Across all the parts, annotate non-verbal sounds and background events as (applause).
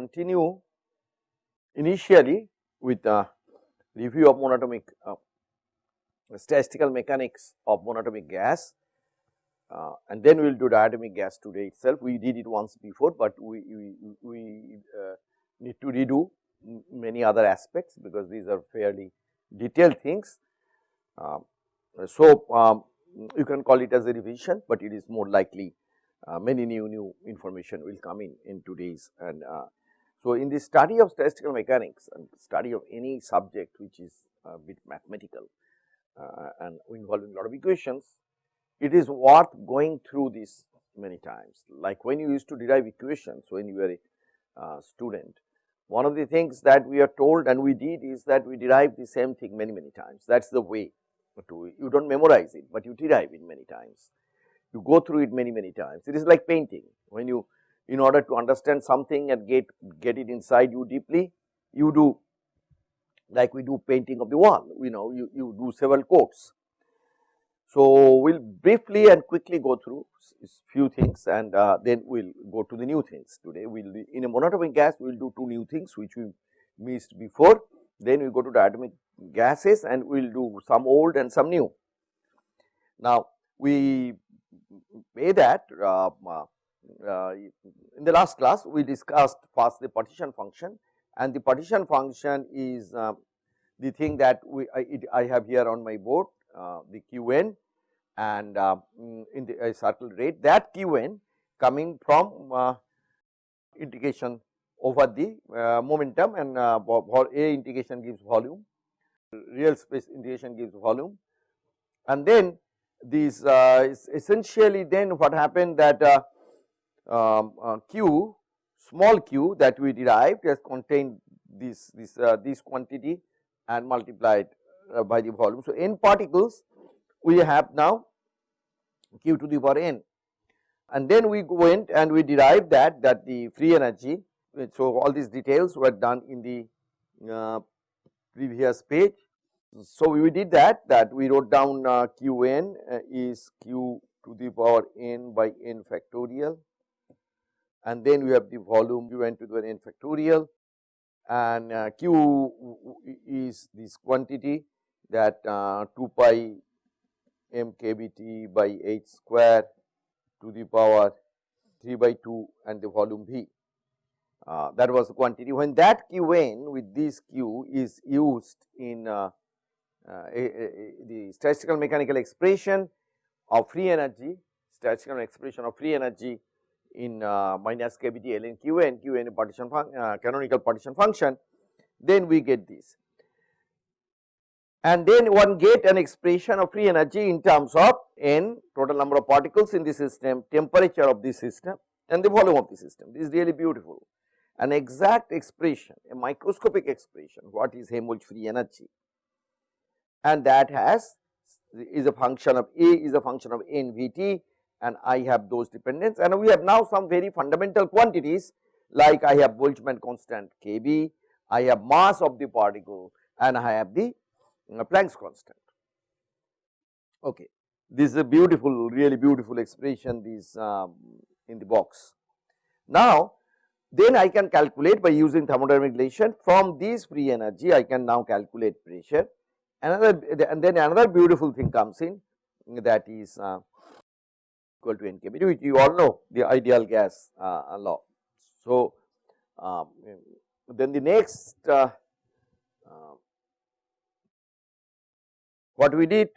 continue initially with a review of monatomic uh, statistical mechanics of monatomic gas uh, and then we will do diatomic gas today itself. We did it once before, but we, we, we uh, need to redo many other aspects because these are fairly detailed things. Um, so, um, you can call it as a revision, but it is more likely uh, many new new information will come in in today's and uh, so in the study of statistical mechanics and study of any subject which is a bit mathematical uh, and involving a lot of equations, it is worth going through this many times. Like when you used to derive equations when you were a uh, student, one of the things that we are told and we did is that we derive the same thing many many times. That is the way to you do not memorize it, but you derive it many times. You go through it many many times. It is like painting when you in order to understand something and get get it inside you deeply, you do like we do painting of the wall, you know you, you do several coats. So, we will briefly and quickly go through few things and uh, then we will go to the new things today. We will in a monatomic gas we will do two new things which we missed before, then we go to diatomic gases and we will do some old and some new. Now, we may that uh, uh, in the last class we discussed first the partition function and the partition function is uh, the thing that we I, it, I, have here on my board uh, the qn and uh, mm, in the uh, circle rate. That qn coming from uh, integration over the momentum and a integration gives volume real space integration gives volume. And then these essentially then what happened that um, uh, q small q that we derived has contained this this uh, this quantity and multiplied uh, by the volume. So, n particles we have now q to the power n and then we went and we derived that that the free energy. So, all these details were done in the uh, previous page. So, we did that that we wrote down uh, q n uh, is q to the power n by n factorial and then we have the volume u n to the n factorial and uh, q is this quantity that uh, 2 pi m by h square to the power 3 by 2 and the volume v. Uh, that was the quantity. When that q n with this q is used in uh, uh, a, a, the statistical mechanical expression of free energy, statistical expression of free energy in uh, minus kbt ln qn, qn partition uh, canonical partition function, then we get this. And then one get an expression of free energy in terms of n total number of particles in the system, temperature of the system and the volume of the system. This is really beautiful. An exact expression, a microscopic expression, what is Helmholtz free energy and that has is a function of A is a function of n v t and I have those dependents and we have now some very fundamental quantities like I have Boltzmann constant Kb, I have mass of the particle and I have the uh, Planck's constant. Okay. This is a beautiful really beautiful expression this um, in the box. Now, then I can calculate by using thermodynamic relation from this free energy I can now calculate pressure another and then another beautiful thing comes in that is uh, equal to n kb which you all know the ideal gas uh, law. So, um, then the next uh, uh, what we did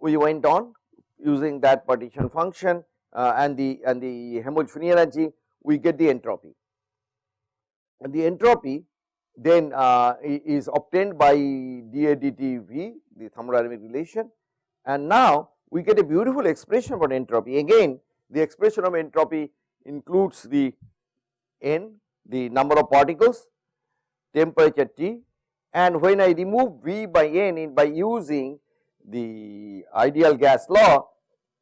we went on using that partition function uh, and the and the free energy we get the entropy. And the entropy then uh, is obtained by dA dt the thermodynamic relation. And now we get a beautiful expression about entropy. Again the expression of entropy includes the n, the number of particles, temperature T and when I remove V by n by using the ideal gas law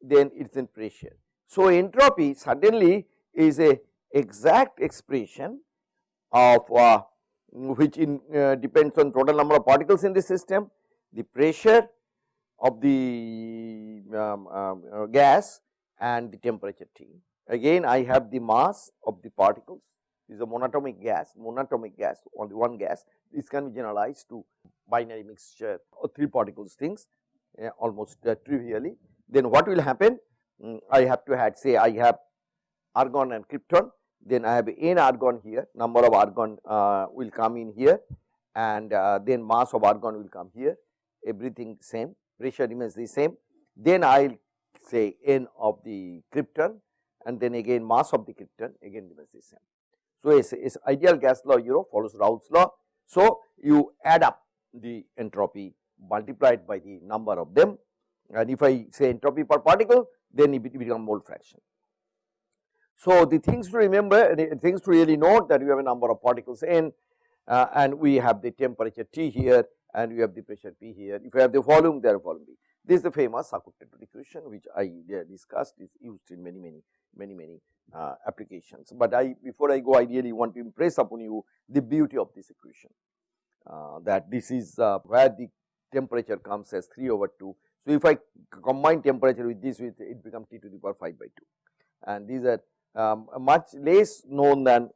then it is in pressure. So, entropy suddenly is a exact expression of uh, which in uh, depends on total number of particles in the system, the pressure of the um, um, uh, gas and the temperature T. Again I have the mass of the particles this is a monatomic gas, monatomic gas only one gas. This can be generalized to binary mixture or three particles things uh, almost uh, trivially. Then what will happen? Um, I have to had say I have argon and krypton, then I have n argon here, number of argon uh, will come in here and uh, then mass of argon will come here, everything same, pressure remains the same. Then I will say n of the krypton and then again mass of the krypton again remains the same. So, it's, ideal gas law you know follows Raoult's law. So, you add up the entropy multiplied by the number of them and if I say entropy per particle then it becomes mole fraction. So, the things to remember the things to really note that you have a number of particles n uh, and we have the temperature T here and we have the pressure P here. If you have the volume there volume B. This is the famous Sackur-Tetrode equation which I discussed is used in many many many many uh, applications. But I before I go I really want to impress upon you the beauty of this equation uh, that this is uh, where the temperature comes as 3 over 2. So, if I combine temperature with this with it becomes T to the power 5 by 2 and these are um, much less known than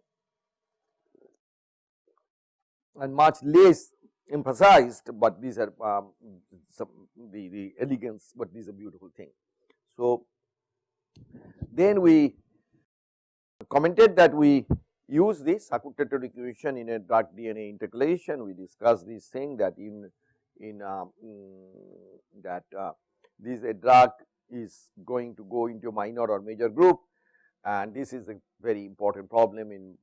and much less emphasized, but these are um, some the, the elegance, but these are beautiful thing. So, then we commented that we use this Sackur-Tetrode equation in a drug DNA intercalation. We discussed this thing that in in uh, that uh, this a drug is going to go into minor or major groove and this is a very important problem in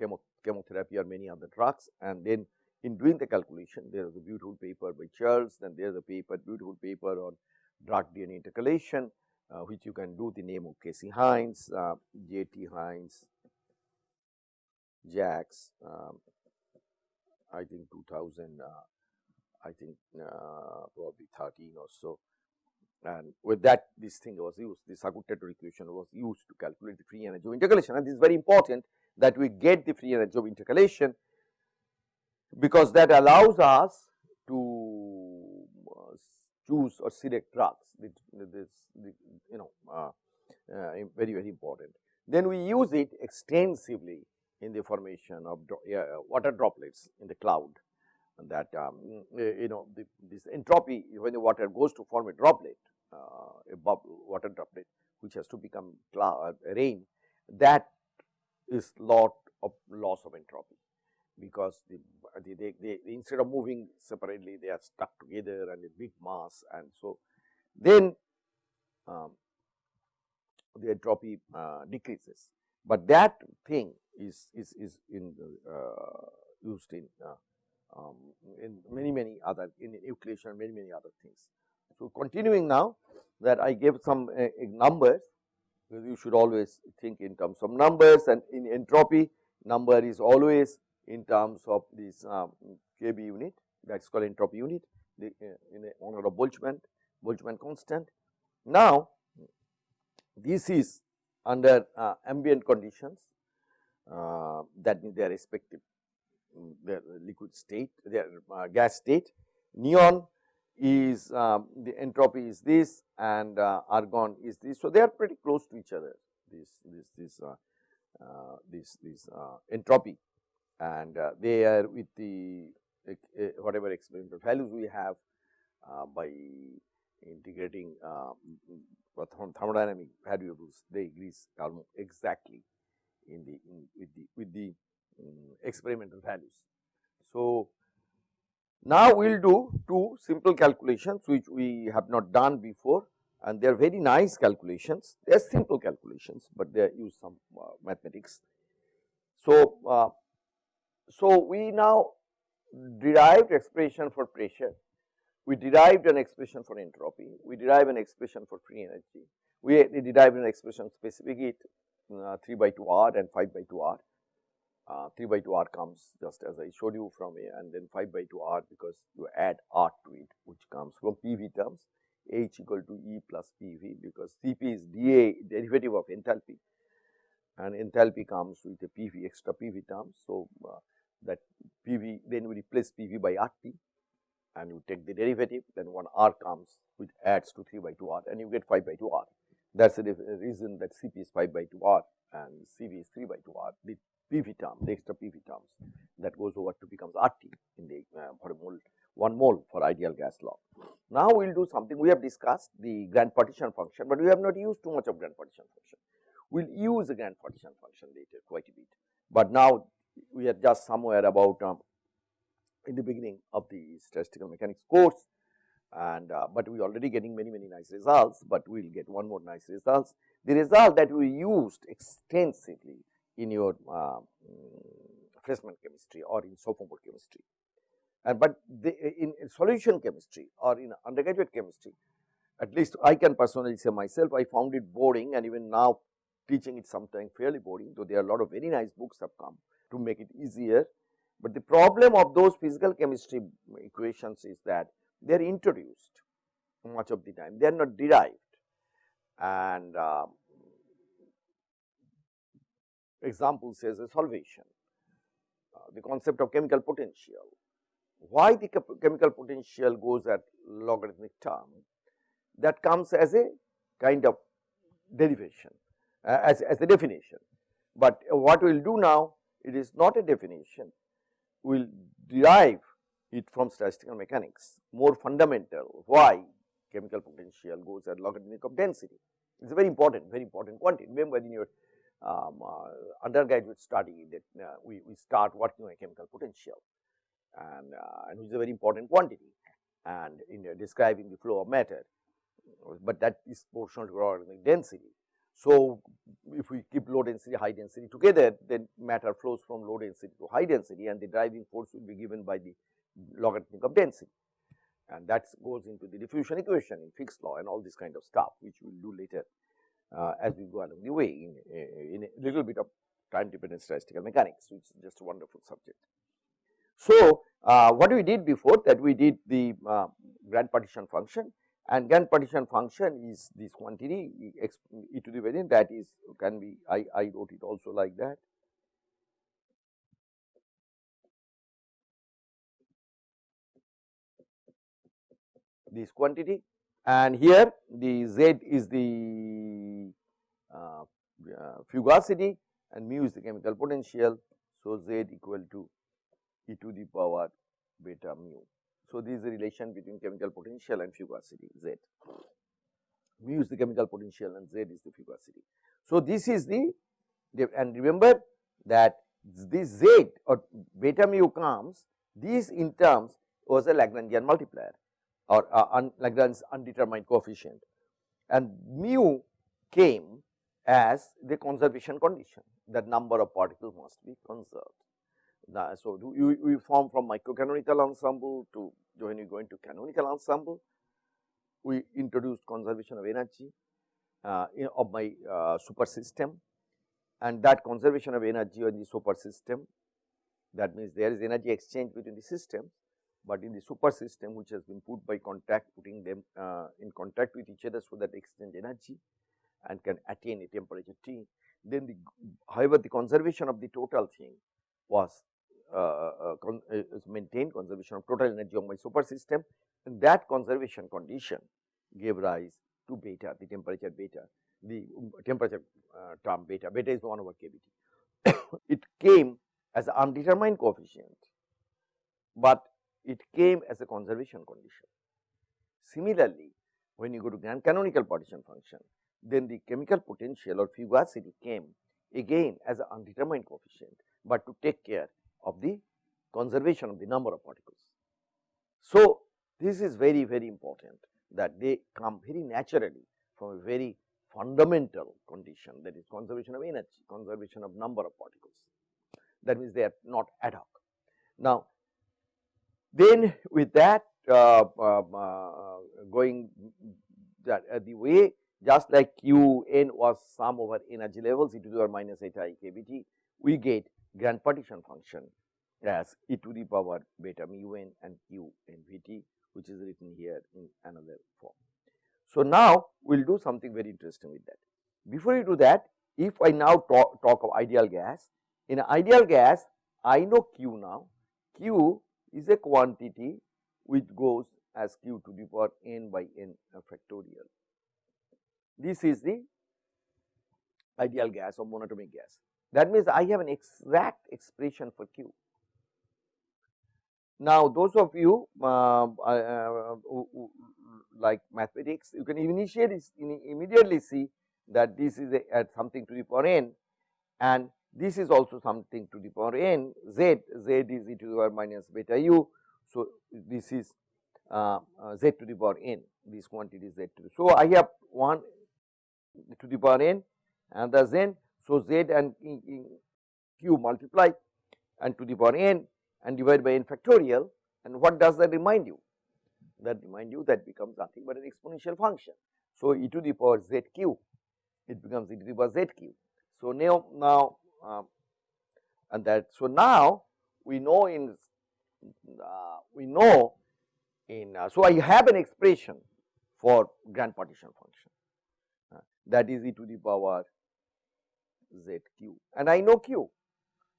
chemo chemotherapy or many other drugs and then in doing the calculation there is a beautiful paper by Charles then there is a paper beautiful paper on drug DNA intercalation uh, which you can do the name of Casey Hynes, uh, J. T. Hynes, JACS, um, I think 2000, uh, I think uh, probably 13 or so. And with that, this thing was used, the Sackur-Tetrode equation was used to calculate the free energy of intercalation. And this is very important that we get the free energy of intercalation, because that allows us to uh, choose or select drugs. This, you know, uh, uh, very very important. Then we use it extensively in the formation of water droplets in the cloud that um, you know the, this entropy when the water goes to form a droplet uh, a water droplet which has to become cloud, uh, rain that is lot of loss of entropy because the, the they, they, instead of moving separately they are stuck together and a big mass and so then um, the entropy uh, decreases but that thing is is is in uh, used in uh, um, in many many other in nucleation many many other things. So, continuing now that I gave some uh, numbers you should always think in terms of numbers and in entropy number is always in terms of this um, kb unit that is called entropy unit the, uh, in a honor of Boltzmann Boltzmann constant. Now, this is under uh, ambient conditions uh, that means their respective um, their liquid state their uh, gas state neon is um, the entropy is this and uh, argon is this. So, they are pretty close to each other this this this uh, this this entropy and uh, they are with the whatever experimental values we have uh, by integrating thermodynamic variables they agree exactly in the in with the with the um, experimental values. So, now, we will do two simple calculations which we have not done before and they are very nice calculations. They are simple calculations, but they use some uh, mathematics. So, uh, so we now derived expression for pressure, we derived an expression for entropy, we derived an expression for free energy, we derived an expression specific heat uh, 3 by 2 r and 5 by 2 r. Uh, 3 by 2 r comes just as I showed you from A and then 5 by 2 r because you add r to it which comes from PV terms. H equal to E plus PV because Cp is dA derivative of enthalpy. And enthalpy comes with a PV extra PV terms. So, uh, that PV then we replace PV by RT and you take the derivative then one R comes which adds to 3 by 2 R and you get 5 by 2 R. That is the reason that Cp is 5 by 2 R and Cv is 3 by 2 R the PV term the extra PV terms that goes over to becomes RT in the uh, for a mole 1 mole for ideal gas law. Now, we will do something we have discussed the grand partition function, but we have not used too much of grand partition function. We will use the grand partition function later quite a bit, but now we are just somewhere about um, in the beginning of the statistical mechanics course. And uh, but we are already getting many many nice results, but we will get one more nice results. The result that we used extensively in your uh, freshman chemistry or in sophomore chemistry. And but the, in, in solution chemistry or in undergraduate chemistry at least I can personally say myself I found it boring and even now teaching it sometimes fairly boring though there are a lot of very nice books have come to make it easier. But the problem of those physical chemistry equations is that they are introduced much of the time, they are not derived and uh, example says a solvation, uh, the concept of chemical potential. Why the chemical potential goes at logarithmic term that comes as a kind of derivation uh, as, as a definition. But what we will do now it is not a definition, we will derive it from statistical mechanics more fundamental why chemical potential goes at logarithmic of density. It is a very important very important quantity. Remember in your um, uh, undergraduate study that uh, we, we start working on a chemical potential and, uh, and which is a very important quantity and in describing the flow of matter, but that is proportional to logarithmic density. So, if we keep low density high density together then matter flows from low density to high density and the driving force will be given by the logarithmic of density and that goes into the diffusion equation in Fick's law and all this kind of stuff which we will do later uh, as we go along the way in, in a little bit of time dependent statistical mechanics which is just a wonderful subject. So, uh, what we did before that we did the uh, grand partition function and grand partition function is this quantity e to the variant that is can be I, I wrote it also like that this quantity and here the z is the uh, uh, fugacity and mu is the chemical potential. So, z equal to e to the power beta mu. So, this is the relation between chemical potential and fugacity z. Mu is the chemical potential and z is the fugacity. So, this is the and remember that this z or beta mu comes these in terms was a Lagrangian multiplier or uh, un, undetermined coefficient and mu came as the conservation condition that number of particles must be conserved. So, we, we form from microcanonical ensemble to when you go into canonical ensemble, we introduced conservation of energy uh, of my uh, super system and that conservation of energy in the super system that means there is energy exchange between the systems but in the super system which has been put by contact putting them uh, in contact with each other so that exchange energy and can attain a temperature T. Then the however, the conservation of the total thing was uh, uh, uh, maintained conservation of total energy of my super system and that conservation condition gave rise to beta the temperature beta the um, temperature uh, term beta beta is 1 over kBT. (coughs) it came as an undetermined coefficient, but it came as a conservation condition. Similarly, when you go to grand canonical partition function, then the chemical potential or fugacity came again as an undetermined coefficient, but to take care of the conservation of the number of particles. So, this is very very important that they come very naturally from a very fundamental condition that is conservation of energy, conservation of number of particles that means they are not ad hoc. Now, then with that uh, uh, uh, going that uh, the way just like q n was sum over energy levels e to the power minus eta i kBT, we get grand partition function as e to the power beta mu n and q n v t which is written here in another form. So, now we will do something very interesting with that. Before you do that, if I now talk, talk of ideal gas, in ideal gas I know q now, q is a quantity which goes as q to the power n by n factorial. This is the ideal gas or monatomic gas. That means, I have an exact expression for Q. Now, those of you uh, uh, like mathematics, you can immediately see that this is a, something to the power n and this is also something to the power n z, z is e to the power minus beta u. So, this is uh, uh, z to the power n, this quantity is z to the. So, I have one to the power n and the z. So, z and q multiply and to the power n and divide by n factorial and what does that remind you? That remind you that becomes nothing but an exponential function. So, e to the power z q it becomes e to the power z q. So, now, now uh, and that so now we know in uh, we know in uh, so I have an expression for grand partition function uh, that is e to the power z q and I know q.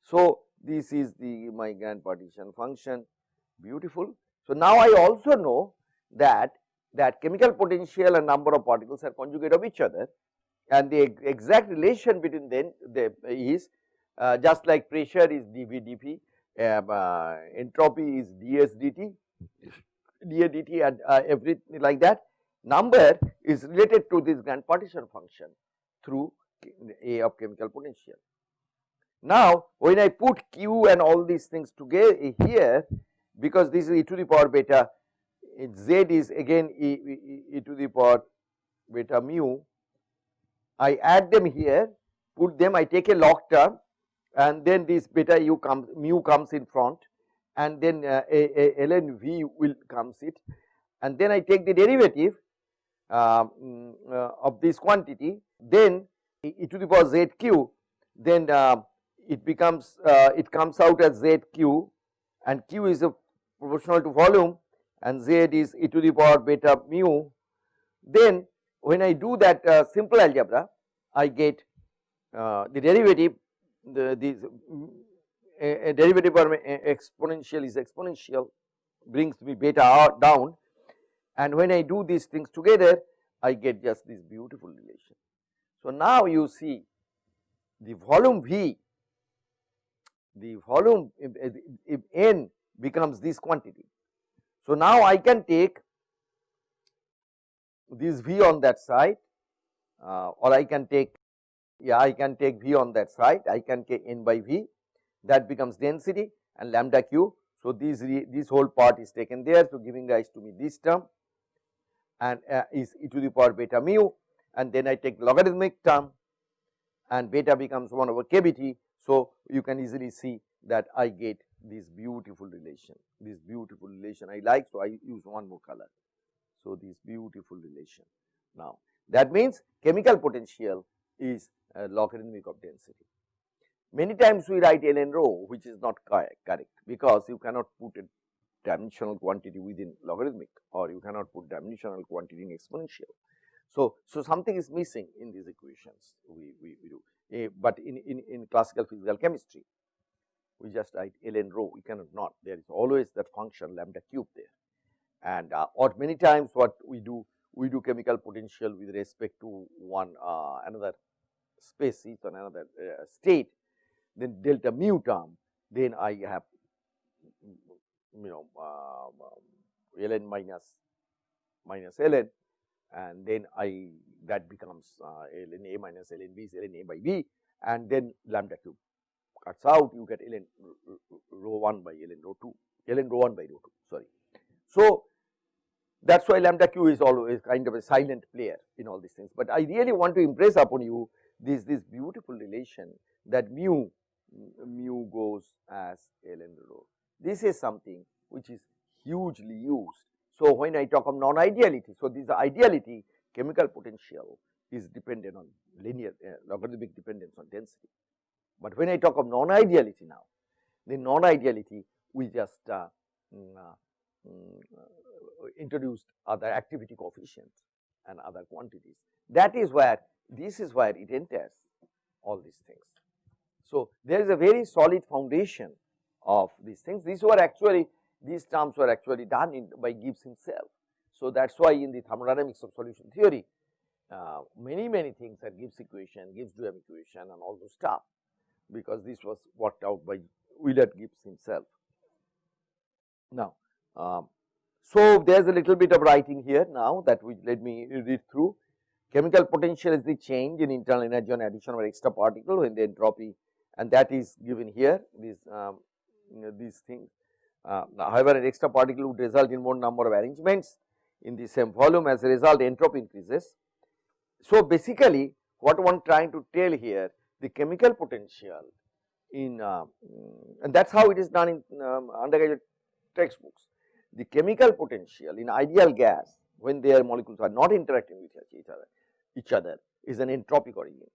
So, this is the my grand partition function beautiful. So, now I also know that that chemical potential and number of particles are conjugate of each other and the exact relation between them the is uh, just like pressure is dV dP, um, uh, entropy is ds dt, dA dt and uh, everything like that. Number is related to this grand partition function through A of chemical potential. Now, when I put q and all these things together here, because this is e to the power beta, z is again e, e, e to the power beta mu, I add them here, put them, I take a log term and then this beta u comes, mu comes in front and then uh, a, a ln v will comes it. And then I take the derivative uh, uh, of this quantity, then e to the power z q, then uh, it becomes uh, it comes out as z q and q is a proportional to volume and z is e to the power beta mu. Then when I do that uh, simple algebra, I get uh, the derivative the these a, a derivative of exponential is exponential brings me beta r down and when I do these things together I get just this beautiful relation. So, now you see the volume V the volume if, if n becomes this quantity. So, now I can take this V on that side uh, or I can take yeah I can take V on that side. I can take n by V. That becomes density and lambda q. So, this this whole part is taken there. So giving rise to me this term. And uh, is e to the power beta mu and then I take logarithmic term and beta becomes 1 over kbt. So, you can easily see that I get this beautiful relation, this beautiful relation I like. So, I use one more color. So, this beautiful relation. Now, that means chemical potential is uh, logarithmic of density. Many times we write ln rho which is not correct because you cannot put a dimensional quantity within logarithmic or you cannot put dimensional quantity in exponential. So, so something is missing in these equations we, we, we do, uh, but in, in, in classical physical chemistry we just write ln rho. We cannot not. There is always that function lambda cube there. And uh, or many times what we do we do chemical potential with respect to one uh, another space species or another uh, state then delta mu term then I have you know um, um, ln minus minus ln and then I that becomes uh, ln a minus ln b is ln a by b and then lambda cube cuts out you get ln rho 1 by ln rho 2 ln rho 1 by rho 2 sorry. So, that is why lambda q is always kind of a silent player in all these things, but I really want to impress upon you this this beautiful relation that mu mu goes as ln rho. This is something which is hugely used. So, when I talk of non-ideality, so this ideality chemical potential is dependent on linear uh, logarithmic dependence on density. But when I talk of non-ideality now, the non-ideality we just uh, mm, uh, mm, uh, introduced other activity coefficients and other quantities. That is where this is where it enters all these things. So, there is a very solid foundation of these things. These were actually these terms were actually done in, by Gibbs himself. So, that is why in the thermodynamics of solution theory uh, many many things are Gibbs equation, Gibbs Duhem equation and all those stuff because this was worked out by Willard Gibbs himself. Now, um, so there is a little bit of writing here now that we let me read through. Chemical potential is the change in internal energy on addition of extra particle when the entropy and that is given here these um, you know, these things. Uh, however, an extra particle would result in more number of arrangements in the same volume as a result entropy increases. So, basically what one trying to tell here the chemical potential in uh, and that is how it is done in um, undergraduate textbooks. The chemical potential in ideal gas when their molecules are not interacting with each other each other is an entropic origin.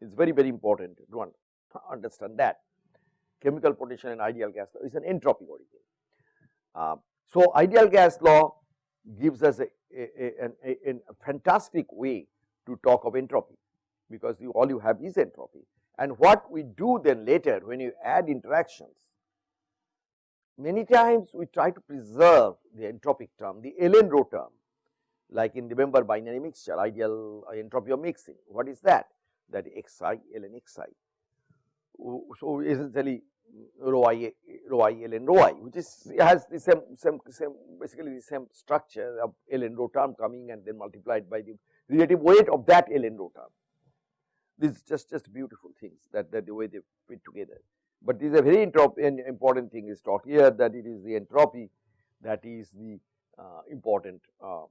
It is very very important to understand that chemical potential in ideal gas is an entropic origin. Uh, so, ideal gas law gives us a, a, a, a, fantastic way to talk of entropy because you, all you have is entropy. And what we do then later when you add interactions many times we try to preserve the entropic term the ln rho term like in the remember binary mixture ideal entropy of mixing. What is that? That xi ln xi so essentially rho i rho i ln rho i which is has the same same same basically the same structure of ln rho term coming and then multiplied by the relative weight of that ln rho term. This is just just beautiful things that that the way they fit together. But this is a very important thing is taught here that it is the entropy that is the uh, important uh,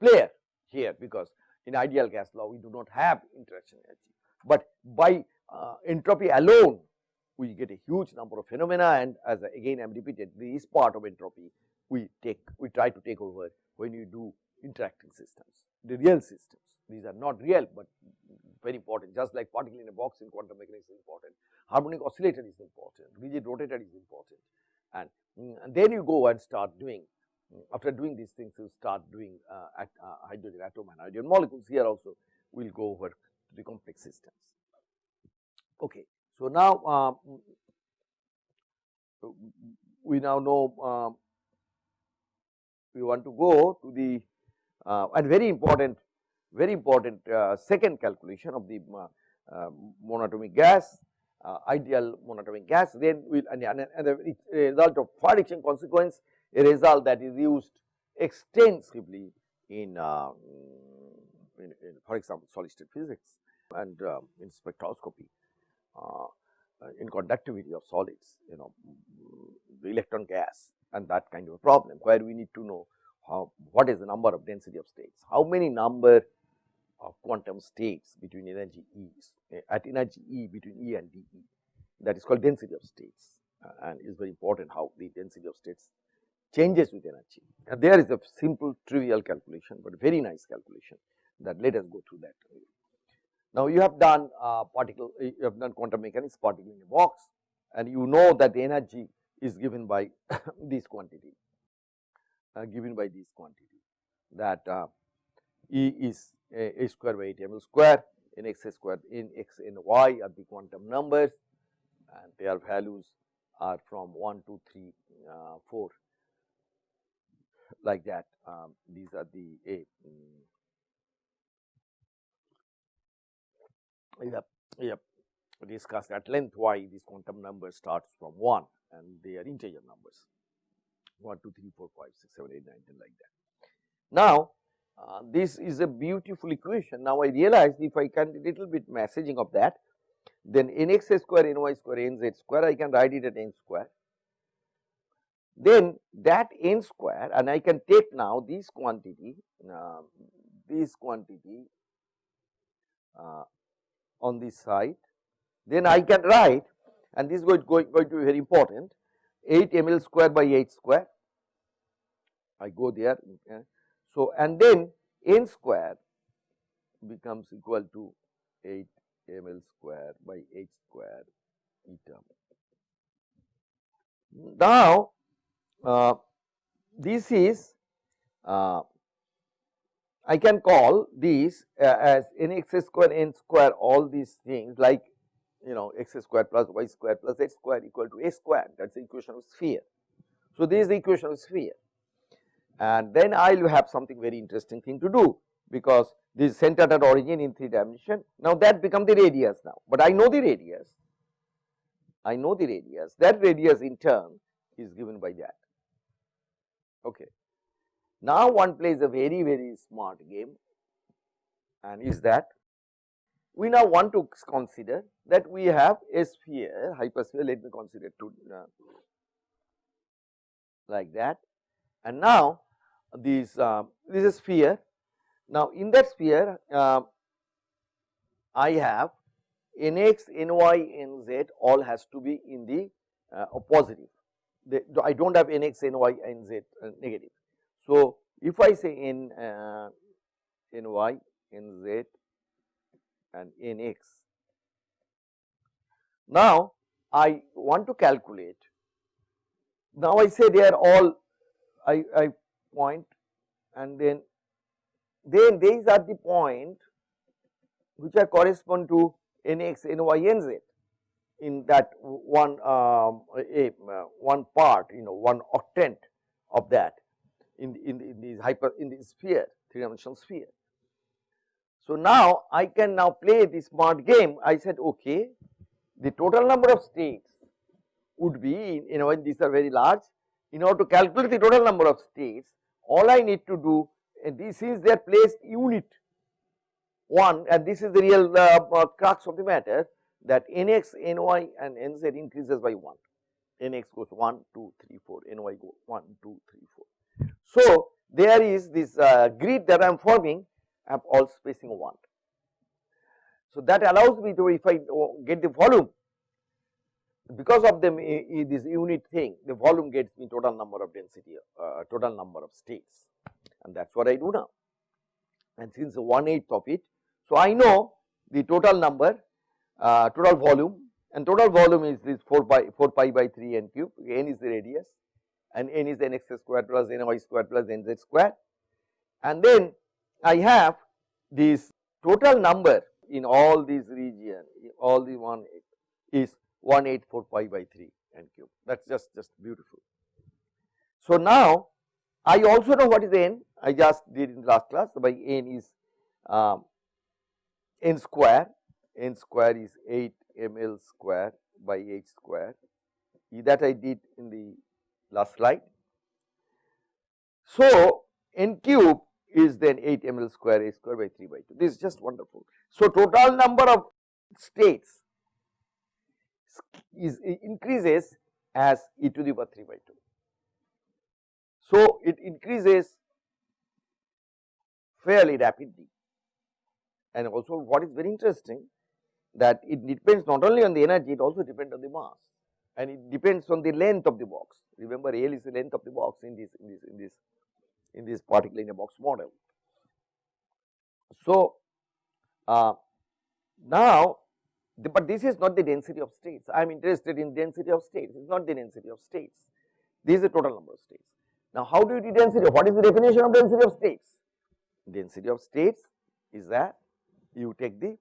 player here because in ideal gas law we do not have interaction energy, but by uh, entropy alone we get a huge number of phenomena and as again I am repeated this part of entropy we take we try to take over when you do interacting systems the real systems. These are not real, but very important. Just like particle in a box in quantum mechanics is important. Harmonic oscillator is important. Rigid rotator is important. And, and then you go and start doing after doing these things you start doing uh, at uh, hydrogen atom and hydrogen molecules. Here also we will go over to the complex systems. Okay. So, now um, we now know um, we want to go to the uh, and very important very important uh, second calculation of the uh, uh monatomic gas uh, ideal monatomic gas. Then we and, and, and a result of Fredrickson consequence a result that is used extensively in, uh, in, in for example solid state physics and um, in spectroscopy. uh, in conductivity of solids, you know, the electron gas and that kind of a problem where we need to know how what is the number of density of states, how many number of quantum states between energy E's eh, at energy E between E and dE that is called density of states uh, and is very important how the density of states changes with energy. And there is a simple trivial calculation, but very nice calculation that let us go through that. Now, you have done uh, particle, you have done quantum mechanics particle in a box and you know that the energy is given by (coughs) this quantity, uh, given by this quantity that uh, E is a, a square by 8 ml square in x square in x and y are the quantum numbers and their values are from 1, 2, 3, uh, 4 like that. Um, these are the a, um, we have, discussed at length why this quantum number starts from 1 and they are integer numbers 1, 2, 3, 4, 5, 6, 7, 8, 9, 10 like that. Now, uh, this is a beautiful equation. Now, I realize if I can little bit messaging of that, then nx square, ny square, nz square, I can write it at n square. Then that n square and I can take now this quantity, uh, this quantity uh, on this side, then I can write and this is going, going, going to be very important 8 ml square by 8 square. I go there. So, and then n square becomes equal to 8 ml square by h square eta. Now, uh, this is uh, I can call these uh, as n x square n square all these things like you know x square plus y square plus x square equal to a square that is the equation of sphere. So, this is the equation of sphere and then I will have something very interesting thing to do because this is centered at origin in 3 dimension. Now that become the radius now, but I know the radius, I know the radius, that radius in turn is given by that. Okay. Now one plays a very very smart game and is that we now want to consider that we have a sphere hypersphere let me consider to uh, like that and now this uh, this is sphere now in that sphere uh, I have nx, ny, nz all has to be in the uh, positive. They, I do not have nx, ny, nz uh, negative. So, if I say in uh, in z and nx, now I want to calculate. Now I say they are all I, I point and then then these are the point which are correspond to nx, ny, nz in that one um, a, uh, one part you know one octant of that in in, in the hyper in the sphere three dimensional sphere. So now I can now play the smart game I said okay the total number of states would be you know these are very large in order to calculate the total number of states all I need to do and this is their placed unit 1 and this is the real uh, uh, crux of the matter that nx, ny and nz increases by 1, nx goes 1, 2, 3, 4, ny go 1, 2, 3, 4. So, there is this uh, grid that I am forming have all spacing 1. So, that allows me to if I uh, get the volume because of them this unit thing the volume gets me total number of density uh, total number of states and that is what I do now and since 1 eighth of it. So, I know the total number uh, total volume and total volume is this 4 pi 4 pi by 3 n cube n is the radius and n is n x square plus n y square plus n z square and then I have this total number in all these region all the one is 184 pi by 3 n cube. That is just just beautiful. So, now I also know what is n. I just did in last class. So by n is um, n square. n square is 8 ml square by h square. That I did in the last slide. So, n cube is then 8 ml square a square by 3 by 2 this is just wonderful. So, total number of states is increases as e to the power 3 by 2. So, it increases fairly rapidly and also what is very interesting that it depends not only on the energy it also depends on the mass and it depends on the length of the box. Remember L is the length of the box in this in this in this in this particle in a box model. So, uh, now the, but this is not the density of states. I am interested in density of states. It is not the density of states. This is the total number of states. Now, how do you do density? What is the definition of density of states? Density of states is that you take the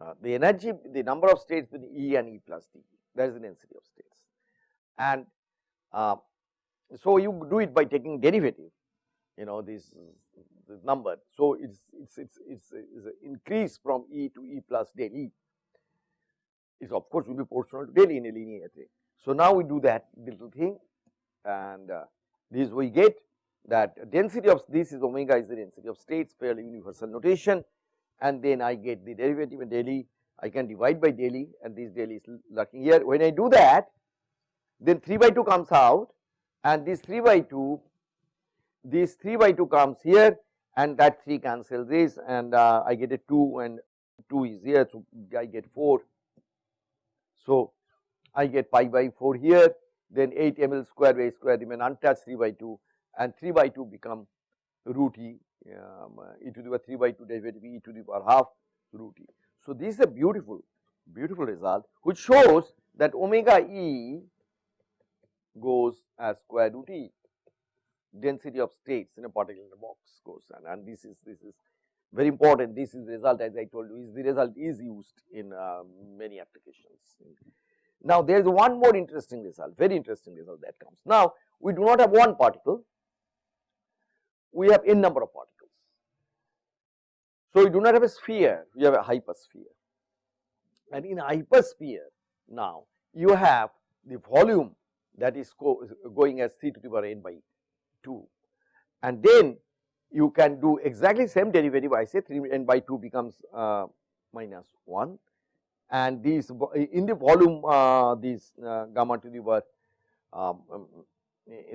uh, the energy the number of states between E and E plus D. That is the density of states and uh, so you do it by taking derivative you know this, this number so it's it's it's it's, it's an increase from E to E plus del E is of course will be proportional to del E in a linear thing. So now we do that little thing and uh, this we get that density of this is omega is the density of states fairly universal notation and then I get the derivative and daily I can divide by daily and this daily is lurking here. When I do that then 3 by 2 comes out and this 3 by 2 this 3 by 2 comes here and that 3 cancels this and uh, I get a 2 and 2 is here so I get 4. So I get pi by 4 here then 8 ml square by square remain untouched 3 by 2 and 3 by 2 become root e um, e to the power 3 by 2 derivative e to the power half root e. So, this is a beautiful beautiful result which shows that omega e goes as square root e. Density of states in a particle in a box goes and, and this is this is very important. This is the result as I told you is the result is used in uh, many applications. Now, there is one more interesting result very interesting result that comes. Now, we do not have one particle. We have n number of particles. So, we do not have a sphere, we have a hypersphere. And in hypersphere now you have the volume that is going as 3 to the power n by 2 and then you can do exactly same derivative I say 3 n by 2 becomes uh, minus 1 and these in the volume uh, these uh, gamma to the power um, um,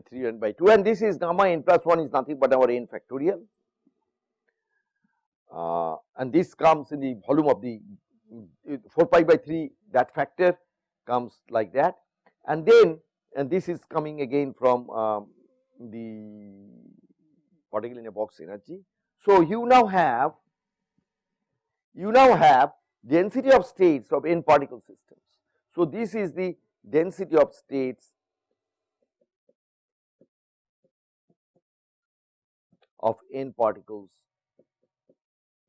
3 n by 2 and this is gamma n plus 1 is nothing but our n factorial. Uh, and this comes in the volume of the 4 pi by 3 that factor comes like that. And then and this is coming again from um, the particle in a box energy. So, you now have you now have density of states of n particle systems. So, this is the density of states of n particles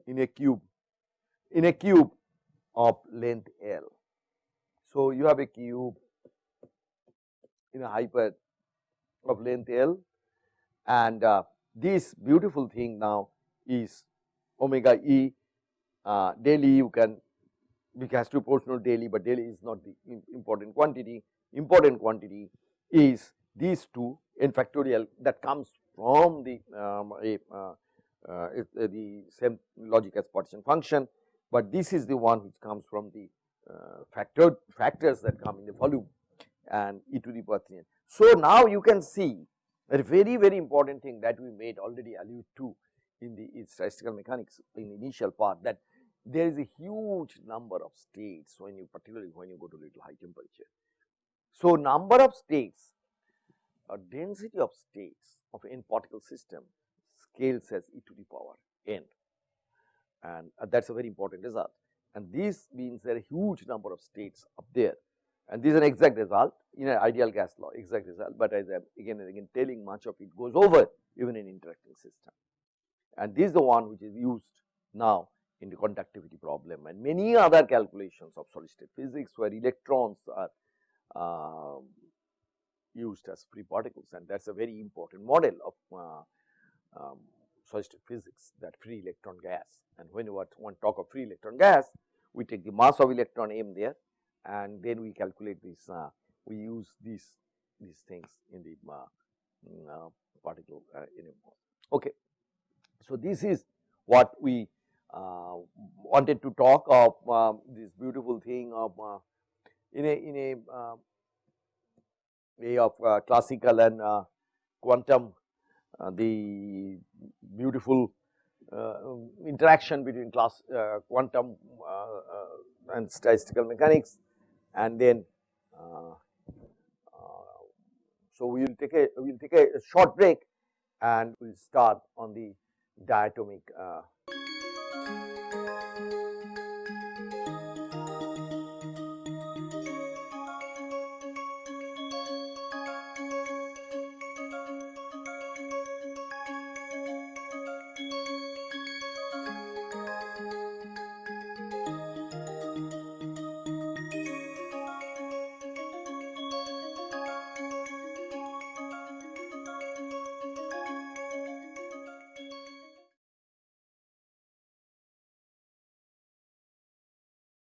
in a cube in a cube of length L. So, you have a cube in a hyper of length L. And uh, this beautiful thing now is omega e. Uh, daily you can because to proportional daily, but daily is not the important quantity. Important quantity is these two n factorial that comes from the um, a, uh, uh, the same logic as partition function, but this is the one which comes from the uh, factor factors that come in the volume and e to the power 3 n. So, now you can see a very very important thing that we made already allude to in the statistical mechanics in the initial part that there is a huge number of states when you particularly when you go to little high temperature. So, number of states a density of states of n particle system scales as e to the power n and uh, that is a very important result and this means there are huge number of states up there and this is an exact result in an ideal gas law exact result, but as I am again and again telling much of it goes over even in interacting system. And this is the one which is used now in the conductivity problem. And many other calculations of solid state physics where electrons are uh, used as free particles. And that is a very important model of uh, um, solid state physics that free electron gas. And when you want to talk of free electron gas we take the mass of electron m there and then we calculate this uh, we use these these things in the uh, mm, uh particle uh, in a okay. So this is what we uh, wanted to talk of um, this beautiful thing of in a in a way of classical and quantum the beautiful interaction between class quantum and statistical mechanics and then uh, uh, so we will take a we will take a short break and we will start on the diatomic uh,